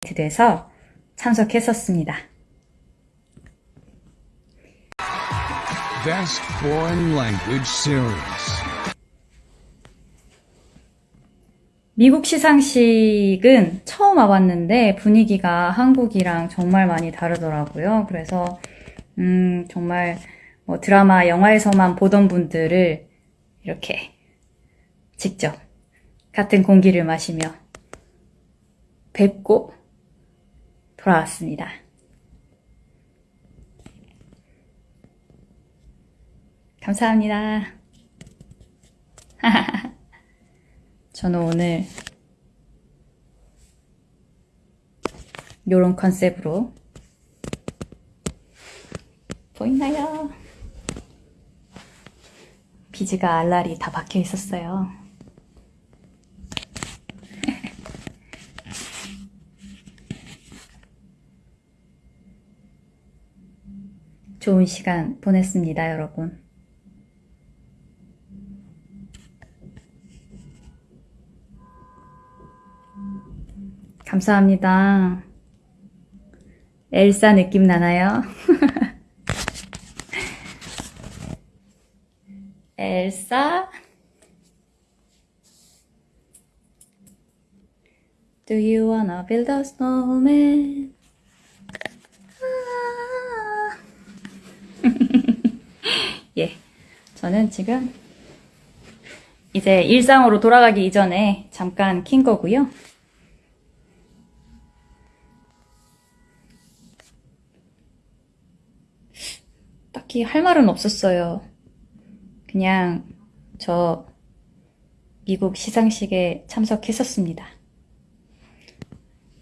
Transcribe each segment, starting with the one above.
돼서 참석했었습니다. Best Foreign Language Series. 미국 시상식은 처음 와봤는데 분위기가 한국이랑 정말 많이 다르더라고요. 그래서 음, 정말 뭐 드라마, 영화에서만 보던 분들을 이렇게 직접 같은 공기를 마시며 뵙고 돌아왔습니다. 감사합니다. 저는 오늘 요런 컨셉으로 보이나요? 비즈가 알알이 다 박혀 있었어요. 좋은 시간 보냈습니다, 여러분. 감사합니다. 엘사 느낌 나나요? 엘사? Do you wanna build a snowman? 아. 예, 저는 지금 이제 일상으로 돌아가기 이전에 잠깐 킨 거고요. 딱히 할 말은 없었어요. 그냥 저 미국 시상식에 참석했었습니다.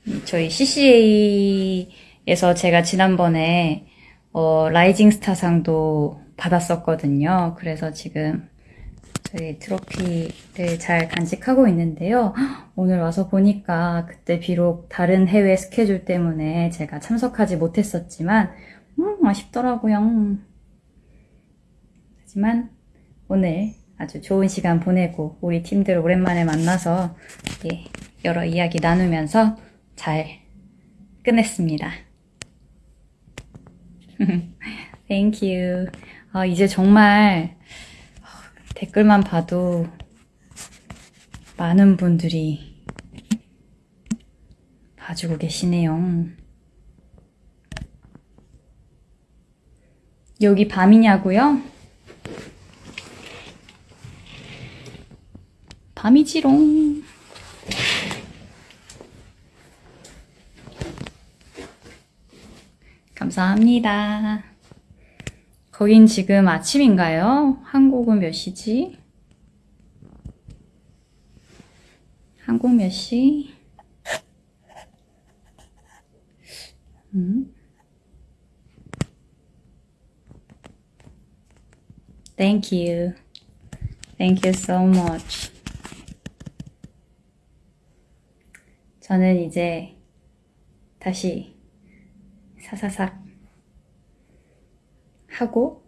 음, 저희 CCA에서 제가 지난번에 어, 라이징 스타상도 받았었거든요. 그래서 지금 저희 트로피를 잘 간직하고 있는데요. 오늘 와서 보니까 그때 비록 다른 해외 스케줄 때문에 제가 참석하지 못했었지만 음, 아쉽더라고요. 하지만 오늘 아주 좋은 시간 보내고 우리 팀들 오랜만에 만나서 예, 여러 이야기 나누면서 잘 끝냈습니다. Thank you. 아, 이제 정말 댓글만 봐도 많은 분들이 봐주고 계시네요. 여기 밤이냐고요? 밤이지롱. 감사합니다. 거긴 지금 아침인가요? 한국은 몇 시지? 한국 몇 시? 음? Thank you. So much. 저는 이제 다시 사사삭 하고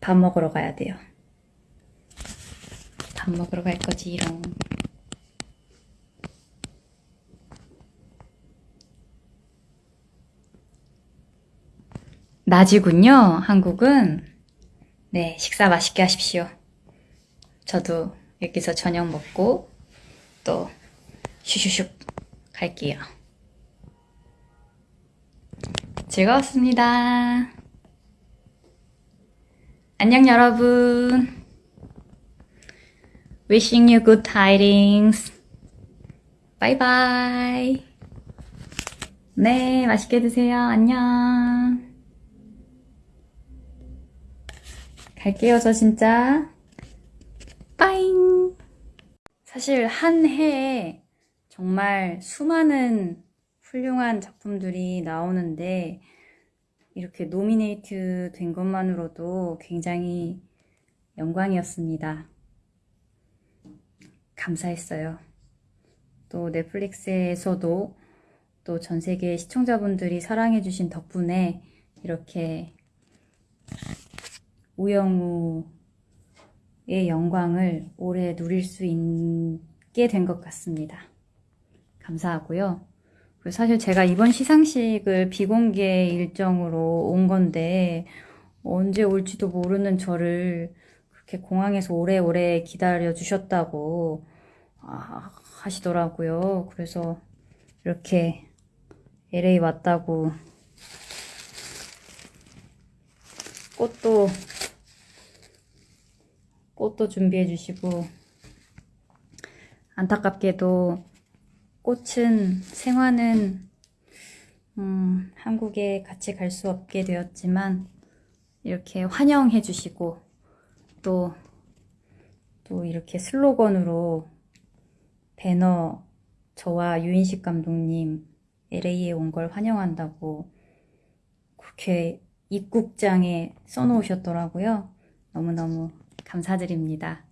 밥 먹으러 가야 돼요. 밥 먹으러 갈 거지, 이런. 낮이군요, 한국은. 네, 식사 맛있게 하십시오. 저도 여기서 저녁 먹고 또 슈슈슉 갈게요. 즐거웠습니다. 안녕 여러분. Wishing you good tidings. Bye bye. 네, 맛있게 드세요. 안녕. 갈게요, 저 진짜. 빠잉. 사실 한 해에 정말 수많은 훌륭한 작품들이 나오는데 이렇게 노미네이트 된 것만으로도 굉장히 영광이었습니다. 감사했어요. 또 넷플릭스에서도 또 전 세계 시청자분들이 사랑해주신 덕분에 이렇게 우영우의 영광을 오래 누릴 수 있게 된 것 같습니다. 감사하고요. 그 사실 제가 이번 시상식을 비공개 일정으로 온 건데 언제 올지도 모르는 저를 그렇게 공항에서 오래오래 기다려 주셨다고 아, 하시더라고요. 그래서 이렇게 LA 왔다고 꽃도 꽃도 준비해 주시고 안타깝게도 꽃은 생화는 음, 한국에 같이 갈 수 없게 되었지만 이렇게 환영해 주시고 또 또 이렇게 슬로건으로 배너 저와 유인식 감독님 LA에 온 걸 환영한다고 그렇게 입국장에 써놓으셨더라고요. 너무너무 감사드립니다.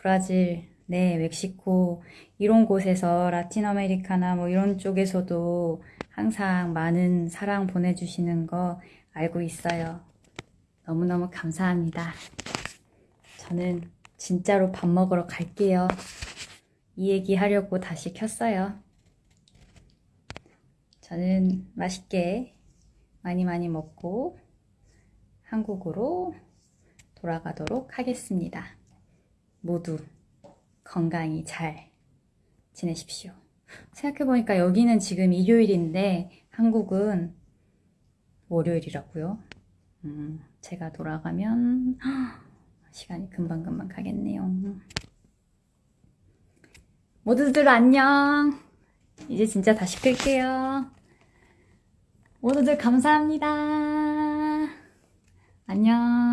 브라질, 네, 멕시코, 이런 곳에서 라틴 아메리카나 뭐 이런 쪽에서도 항상 많은 사랑 보내주시는 거 알고 있어요. 너무너무 감사합니다. 저는 진짜로 밥 먹으러 갈게요. 이 얘기 하려고 다시 켰어요. 저는 맛있게 많이 많이 먹고 한국으로 돌아가도록 하겠습니다. 모두 건강히 잘 지내십시오. 생각해보니까 여기는 지금 일요일인데 한국은 월요일이라고요. 음, 제가 돌아가면 시간이 금방금방 가겠네요. 모두들 안녕. 이제 진짜 다시 끌게요. 모두들 감사합니다. 안녕.